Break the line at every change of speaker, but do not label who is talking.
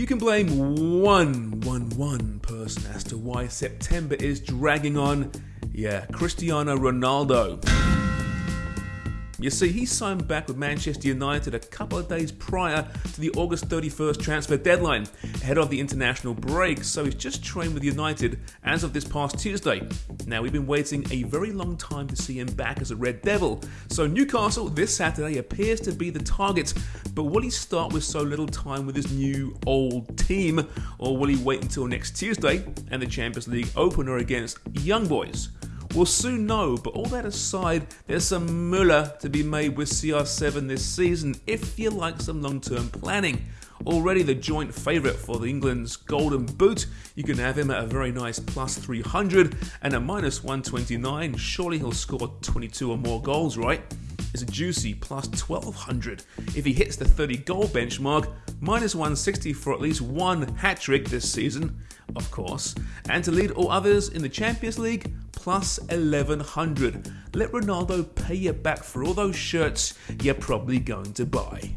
You can blame one, one, one person as to why September is dragging on. Yeah, Cristiano Ronaldo. You see, he signed back with Manchester United a couple of days prior to the August 31st transfer deadline, ahead of the international break, so he's just trained with United as of this past Tuesday. Now, we've been waiting a very long time to see him back as a Red Devil, so Newcastle this Saturday appears to be the target, but will he start with so little time with his new old team, or will he wait until next Tuesday and the Champions League opener against Young Boys? We'll soon know, but all that aside, there's some Muller to be made with CR7 this season if you like some long term planning. Already the joint favourite for the England's Golden Boot, you can have him at a very nice plus 300 and a minus 129. Surely he'll score 22 or more goals, right? Is a juicy plus 1200 if he hits the 30 goal benchmark, minus 160 for at least one hat trick this season, of course, and to lead all others in the Champions League, plus 1100. Let Ronaldo pay you back for all those shirts you're probably going to buy.